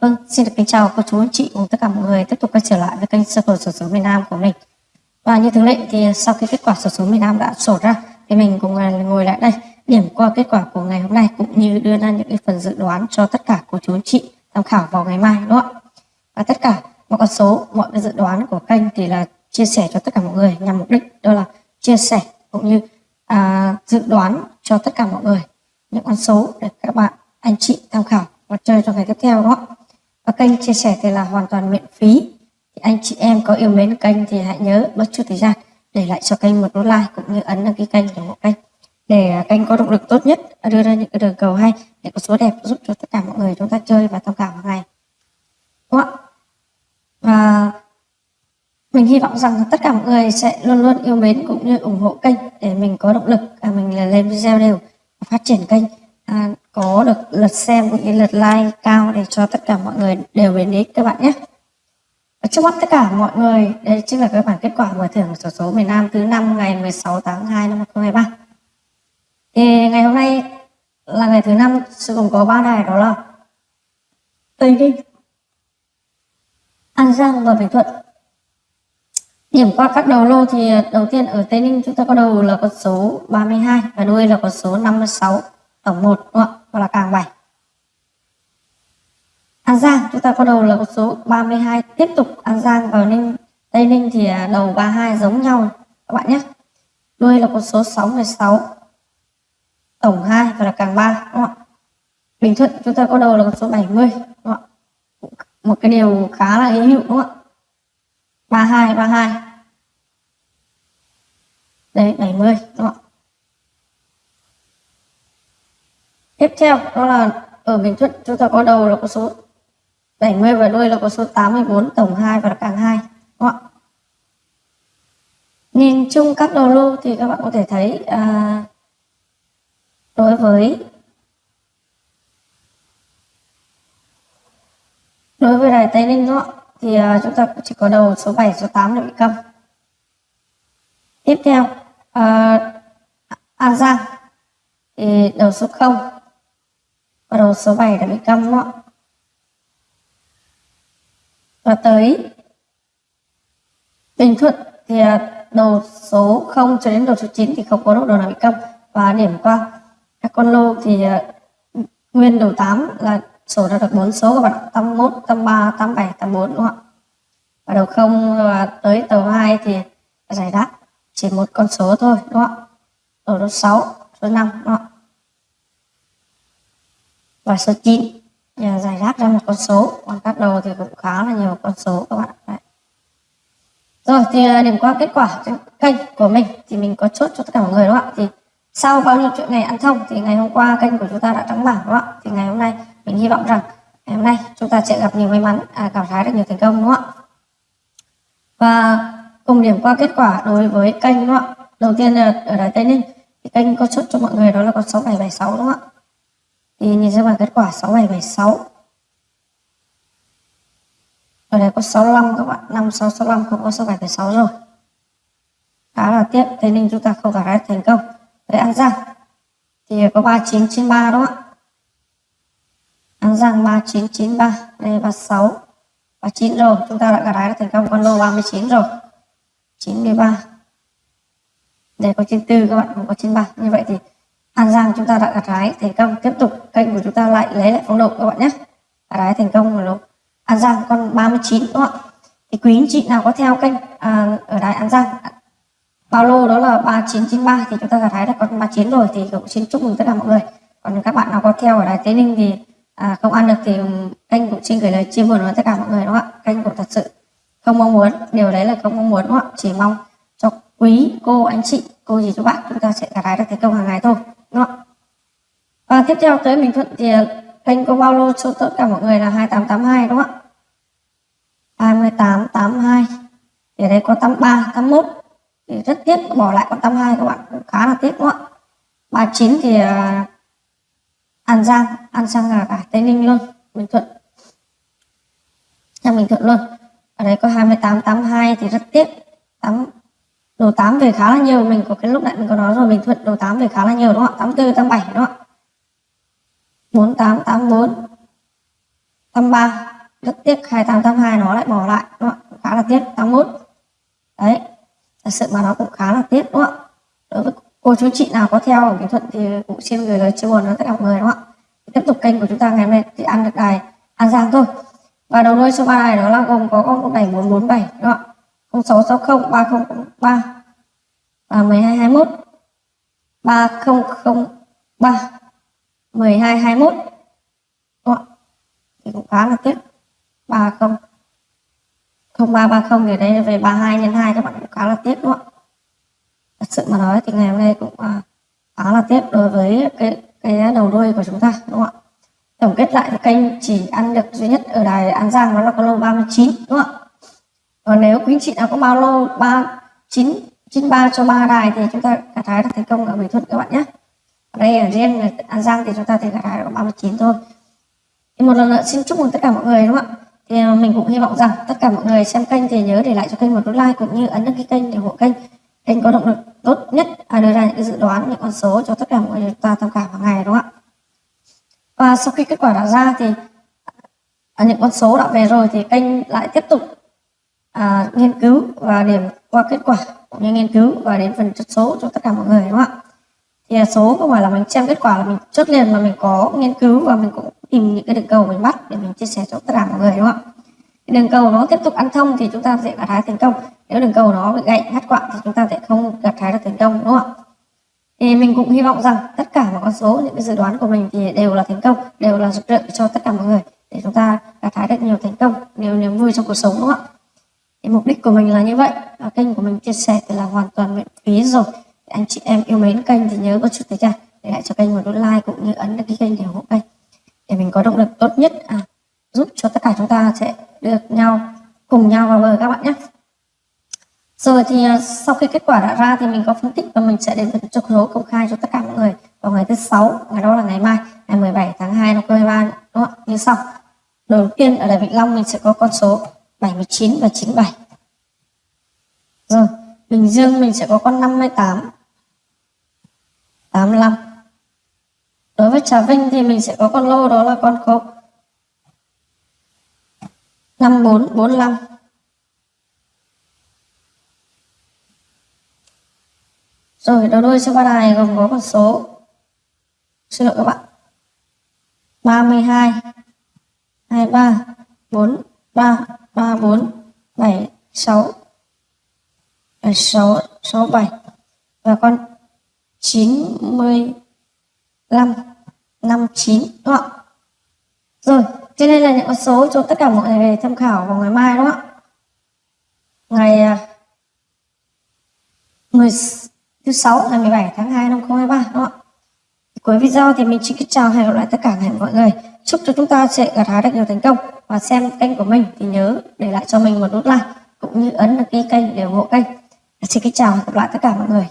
Vâng, xin được kính chào cô chú anh chị cùng tất cả mọi người tiếp tục quay trở lại với kênh Circle sổ số miền Nam của mình. Và như thường lệ thì sau khi kết quả sổ số miền Nam đã sổ ra thì mình cùng ngồi lại đây điểm qua kết quả của ngày hôm nay cũng như đưa ra những cái phần dự đoán cho tất cả cô chú anh chị tham khảo vào ngày mai đúng không ạ? Và tất cả mọi con số, mọi cái dự đoán của kênh thì là chia sẻ cho tất cả mọi người nhằm mục đích đó là chia sẻ cũng như à, dự đoán cho tất cả mọi người những con số để các bạn anh chị tham khảo và chơi trong ngày tiếp theo đó và kênh chia sẻ thì là hoàn toàn miễn phí. Thì anh chị em có yêu mến kênh thì hãy nhớ bất chút thời gian để lại cho kênh một nút like cũng như ấn đăng ký kênh ủng hộ kênh. Để à, kênh có động lực tốt nhất à, đưa ra những cái đường cầu hay để có số đẹp giúp cho tất cả mọi người chúng ta chơi và tham khảo hàng ngày. Đúng không ạ? Và mình hy vọng rằng tất cả mọi người sẽ luôn luôn yêu mến cũng như ủng hộ kênh để mình có động lực à, mình là lên video đều phát triển kênh. À, có được lượt xem cũng như lượt like cao để cho tất cả mọi người đều đến ý các bạn nhé ở trước mắt tất cả mọi người đây chính là các bản kết quả mở thưởng sổ số miền Nam thứ năm ngày 16 tháng 2 năm 2023 thì ngày hôm nay là ngày thứ năm sẽ gồm có ba đài đó là Tây Ninh, An Giang và Bình Thuận Điểm qua các đầu lô thì đầu tiên ở Tây Ninh chúng ta có đầu là con số 32 và đuôi là con số 56 tổng 1 đúng không? ạ? Hoặc là càng 7. An Giang, chúng ta có đầu là con số 32 tiếp tục An Giang và Ninh, Tây Ninh thì à, đầu 32 giống nhau các bạn nhé. Đuôi là con số 66 tổng 2 và là càng 3 đúng không ạ? Bình Thuận, chúng ta có đầu là con số 70 đúng không ạ? Một cái điều khá là hữu hiệu, đúng không ạ? 32 32 đấy 70 đúng không? ạ tiếp theo đó là ở Bình Thuận chúng ta có đầu là có số 70 và đuôi là có số 84 tổng 2 và càng 2 đúng không? nhìn chung các đầu lô thì các bạn có thể thấy à, đối với đối với đài Tây Ninh đúng không? thì à, chúng ta chỉ có đầu số 7, số 8 là bị câm. Tiếp theo, à, An Giang thì đầu số 0 và đầu số 7 đã bị câm đó. Và tới Bình Thuận thì à, đầu số 0 cho đến đầu số 9 thì không có độ đầu nào bị câm. Và điểm qua các con lô thì à, nguyên đầu 8 là sổ ra được bốn số các bạn 81 83 87 84 đúng không ạ? Và đầu 0 và tới tàu 2 thì giải đáp chỉ một con số thôi, đúng không ạ? Ở số 6 số 5 đúng không ạ? Và số 9 giải đáp ra một con số. Còn các đầu thì cũng khá là nhiều con số các bạn Đấy. rồi thì à, điểm qua kết quả trên kênh của mình. Thì mình có chốt cho tất cả mọi người đúng không ạ? Thì sau bao nhiêu chuyện ngày ăn thông thì ngày hôm qua kênh của chúng ta đã trắng bảng đúng không ạ? Thì ngày hôm nay mình hy vọng rằng ngày hôm nay chúng ta sẽ gặp nhiều may mắn à, cảm thấy được nhiều thành công đúng không ạ? Và cùng điểm qua kết quả đối với kênh đúng không ạ? Đầu tiên là ở đài tây ninh. Thì kênh có chốt cho mọi người đó là con 6776 đúng không ạ? Thì nhìn ra bảng kết quả 6776 ở đây có 65 các bạn. 5665 không có 6776 rồi. Khá là tiếc, thế nên chúng ta không cả hết thành công. Với an giang thì có 3993 đúng không ạ? An Giang 3993 đây 36 39 rồi. Chúng ta đã gặt hái thành công. Con lô 39 rồi. 93 đây có 94 các bạn, không có 93 như vậy thì An Giang chúng ta đã gặt hái thành công tiếp tục kênh của chúng ta lại lấy lại phong độ các bạn nhé. Gặt hái thành công rồi An Giang con 39 đúng không ạ? Thì quý anh chị nào có theo kênh à, ở đài An Giang bao lô đó là 3993 thì chúng ta gặt hái được con 39 rồi thì cũng xin chúc mừng tất cả mọi người. Còn các bạn nào có theo ở đài Tây Ninh thì à, không ăn được thì kênh cũng xin gửi lời chia buồn với tất cả mọi người đúng không ạ? Kênh cũng thật sự không mong muốn điều đấy là không mong muốn đúng không ạ? Chỉ mong cho quý cô anh chị cô gì chú bạn chúng ta sẽ gặt hái được thành công hàng ngày thôi đúng và tiếp theo tới mình Thuận thì à, kênh có bao lô cho tất cả mọi người là 2882 đúng không ạ? 2882 thì ở đây có 83 81 thì rất tiếc bỏ lại con 82 các bạn. Cũng khá là tiếc đúng không ạ? 39 thì à, An Giang. An Giang là cả Tây Ninh luôn Bình Thuận. Sang Bình Thuận luôn. Ở đây có 2882 thì rất tiếc. 8 đồ 8 về khá là nhiều, mình có cái lúc nãy mình có nói rồi, mình Thuận đồ 8 về khá là nhiều đúng không ạ? 84 87 đúng không ạ? 48 84 83 rất tiếc 28 82 nó lại bỏ lại đúng không? ạ? Khá là tiếc 81 đấy, thật sự mà nó cũng khá là tiếc đúng không ạ? Đối với cô chú chị nào có theo ở Bình Thuận thì cũng xin gửi lời chia buồn đến tất cả mọi người đúng không ạ? Tiếp tục kênh của chúng ta ngày hôm nay thì ăn được đài An Giang thôi. Và đầu đuôi số ba này đó là gồm có con bảy bốn bốn bảy đúng không ạ? Sáu sáu không, ba không ba. Và mười hai hai mốt. Ba không không ba. Mười hai hai mốt. Đúng không thì cũng khá là tiếc. Ba không. Không ba ba không thì đây về ba hai nhân hai các bạn cũng khá là tiếc, đúng không ạ? Thật sự mà nói thì ngày hôm nay cũng à, khá là tiếc đối với cái cái đầu đuôi của chúng ta, đúng không ạ? Tổng kết lại thì kênh chỉ ăn được duy nhất ở đài An Giang đó là con lô 39 đúng không ạ? Còn nếu quý anh chị nào có bao lô 39 93 cho ba đài thì chúng ta gặt hái được thành công ở Bình Thuận các bạn nhé. Ở đây ở riêng An Giang thì chúng ta thấy gặt hái được 39 thôi. Thì một lần nữa xin chúc mừng tất cả mọi người đúng không ạ? Thì ờ, mình cũng hy vọng rằng tất cả mọi người xem kênh thì nhớ để lại cho kênh một nút like cũng như ấn đăng ký kênh để ủng hộ kênh. Kênh có động lực tốt nhất à, đưa ra những cái dự đoán những con số cho tất cả mọi người chúng ta tham khảo hàng ngày đúng không ạ? Và sau khi kết quả đã ra thì à, những con số đã về rồi thì kênh lại tiếp tục à, nghiên cứu và điểm qua kết quả cũng như nghiên cứu và đến phần chốt số cho tất cả mọi người đúng không ạ? Thì số không phải là mình xem kết quả là mình chốt liền mà mình có nghiên cứu và mình cũng tìm những cái đường cầu mình bắt để mình chia sẻ cho tất cả mọi người đúng không ạ? Đường cầu nó tiếp tục ăn thông thì chúng ta sẽ gặt hái thành công. Nếu đường cầu nó bị gãy ngắt quặng thì chúng ta sẽ không gặt hái được thành công đúng không ạ? Thì mình cũng hy vọng rằng tất cả mọi con số những cái dự đoán của mình thì đều là thành công đều là rực rỡ cho tất cả mọi người để chúng ta gặt hái được nhiều thành công nhiều niềm vui trong cuộc sống đúng không ạ? Thì mục đích của mình là như vậy. Và kênh của mình chia sẻ thì là hoàn toàn miễn phí rồi. Anh chị em yêu mến kênh thì nhớ có chút thấy chưa để lại cho kênh một nút like cũng như ấn đăng ký kênh để ủng hộ kênh. Để mình có động lực tốt nhất à, giúp cho tất cả chúng ta sẽ được nhau cùng nhau vào bờ các bạn nhé. Rồi thì à, sau khi kết quả đã ra thì mình có phân tích và mình sẽ đến phần chốt số công khai cho tất cả mọi người vào ngày thứ sáu ngày đó là ngày mai ngày 17 tháng 2 năm 2023 đúng không như sau. Đầu tiên ở đài Vĩnh Long mình sẽ có con số 79 và 97 rồi, Bình Dương mình sẽ có con 58 85 đối với Trà Vinh thì mình sẽ có con lô đó là con cộng 54 45 Rồi, đầu đuôi cho ba đài gồm có con số. Xin lỗi các bạn. 32 23 43 4 3 3 4 7 6 7 6 6 7 và con 95 59 đúng không ạ? Rồi, trên đây là những con số cho tất cả mọi người tham khảo vào ngày mai đúng không ạ? Ngày à, 10 thứ sáu ngày 17 tháng 2 năm 2023 đúng không ạ? Cuối video thì mình xin kính chào hẹn gặp lại tất cả mọi người. Chúc cho chúng ta sẽ gặt hái được nhiều thành công và xem kênh của mình thì nhớ để lại cho mình một nút like cũng như ấn đăng ký kênh để ủng hộ kênh. Xin kính chào và hẹn gặp lại tất cả mọi người.